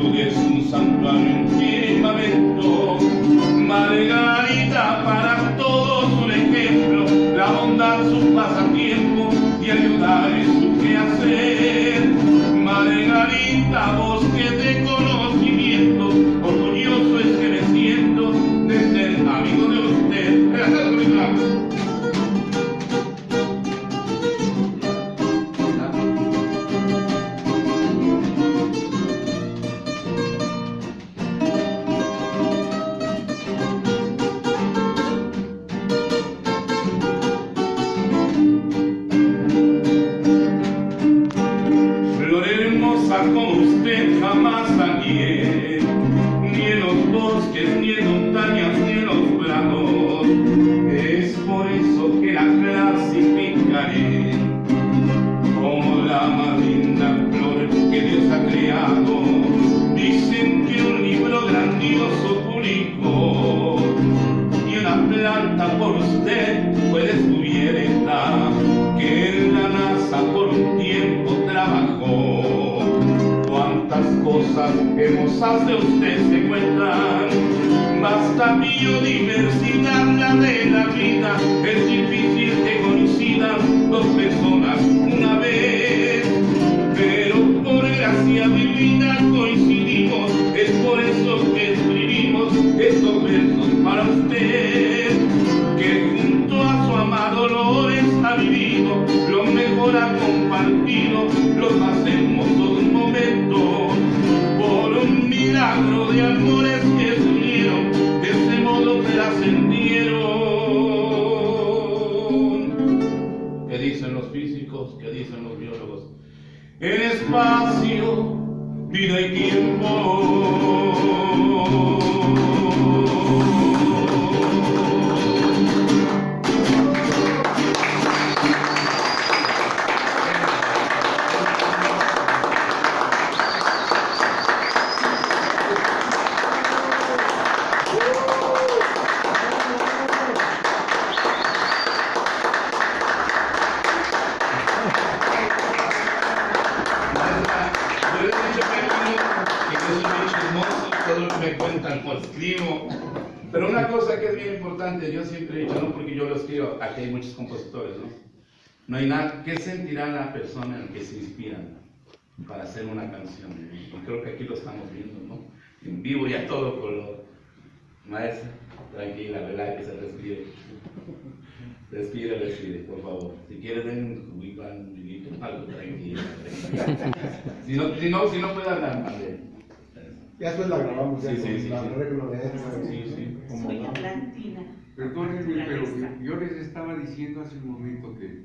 Tú eres un santuario en firmamento, Margarita para todos un ejemplo, la bondad su pasatiempo y ayudar es su quehacer. Bosques, ni en montañas, ni en los prados. Es por eso que la clasificaré como la más linda flor que Dios ha creado. Dicen que un libro grandioso publicó y una planta por usted fue descubierta que en la NASA por un tiempo trabajó. Cuántas cosas hermosas de usted se cuentan, basta biodiversidad la de la vida, es difícil que coincidan dos personas una vez, pero por gracia divina coincidimos, es por eso que escribimos estos versos para usted, que junto a su amado Dolores ha vivido, lo mejor ha compartido, los más hermosos momentos, por un milagro de amores que ¿Qué dicen los biólogos? En espacio, vida y tiempo. Me cuentan lo escribo. Pero una cosa que es bien importante, yo siempre he dicho, no porque yo lo escribo, aquí hay muchos compositores, ¿no? No hay nada, ¿qué sentirá la persona en que se inspiran para hacer una canción? Creo que aquí lo estamos viendo, ¿no? En vivo y a todo color. Maestra, tranquila, ¿verdad? Que se respire. Respire, respire, por favor. Si quieres, den un juguito, algo tranquilo. Si no, si no, si puede hablar, madre. Ya después la grabamos, ya Sí, sí, con sí, la sí. arreglo de eso. Sí, sí. como Soy la- atlantina. Perdónenme, pero yo les estaba diciendo hace un momento que